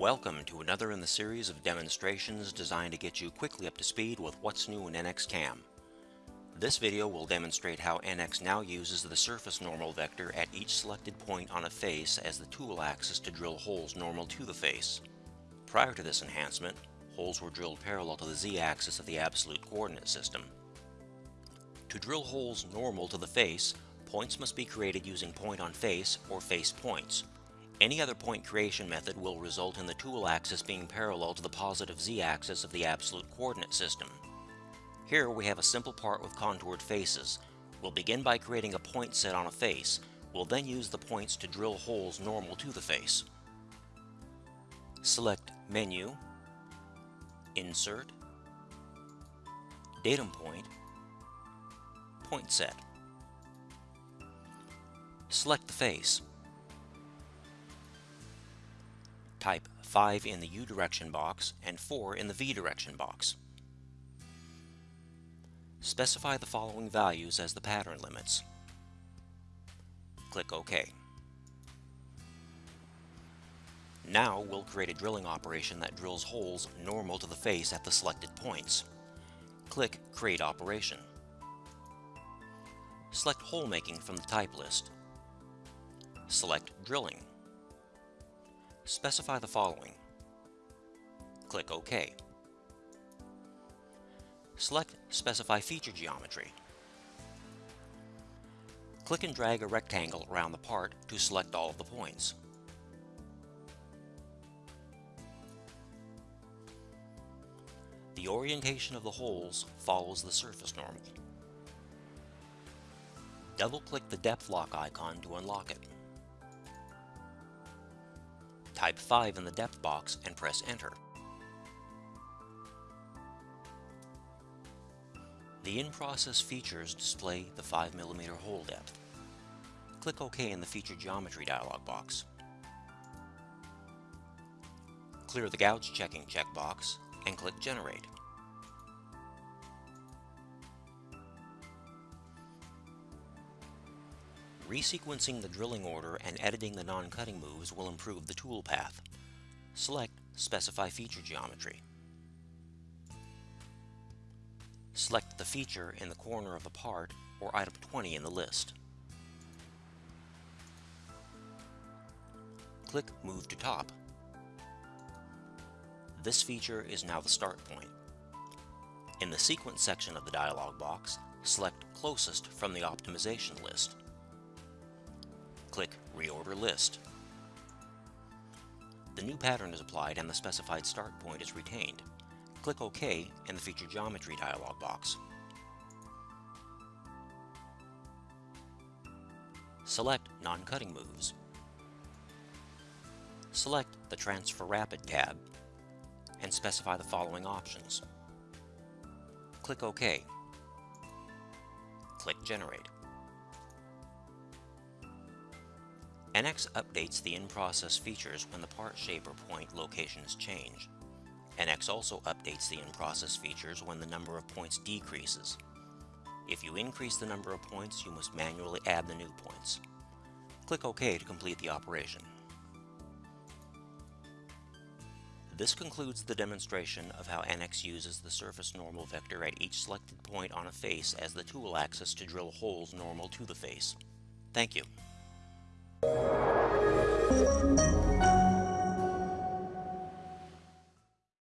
Welcome to another in the series of demonstrations designed to get you quickly up to speed with what's new in NX CAM. This video will demonstrate how NX now uses the surface normal vector at each selected point on a face as the tool axis to drill holes normal to the face. Prior to this enhancement, holes were drilled parallel to the z-axis of the absolute coordinate system. To drill holes normal to the face, points must be created using point on face or face points. Any other point creation method will result in the tool axis being parallel to the positive z-axis of the absolute coordinate system. Here we have a simple part with contoured faces. We'll begin by creating a point set on a face. We'll then use the points to drill holes normal to the face. Select Menu, Insert, Datum Point, Point Set. Select the face. Type 5 in the U direction box and 4 in the V direction box. Specify the following values as the pattern limits. Click OK. Now we'll create a drilling operation that drills holes normal to the face at the selected points. Click Create Operation. Select Hole Making from the type list. Select Drilling. Specify the following. Click OK. Select Specify Feature Geometry. Click and drag a rectangle around the part to select all of the points. The orientation of the holes follows the surface normal. Double-click the depth lock icon to unlock it. Type 5 in the depth box and press enter. The in-process features display the 5mm hole depth. Click OK in the Feature Geometry dialog box. Clear the Gouge Checking checkbox and click Generate. Resequencing the drilling order and editing the non-cutting moves will improve the tool path. Select Specify Feature Geometry. Select the feature in the corner of the part or item 20 in the list. Click Move to Top. This feature is now the start point. In the Sequence section of the dialog box, select Closest from the optimization list click Reorder List. The new pattern is applied and the specified start point is retained. Click OK in the Feature Geometry dialog box. Select Non-Cutting Moves. Select the Transfer Rapid tab and specify the following options. Click OK. Click Generate. NX updates the in-process features when the part shape or point locations change. NX also updates the in-process features when the number of points decreases. If you increase the number of points, you must manually add the new points. Click OK to complete the operation. This concludes the demonstration of how NX uses the surface normal vector at each selected point on a face as the tool axis to drill holes normal to the face. Thank you. Thank you.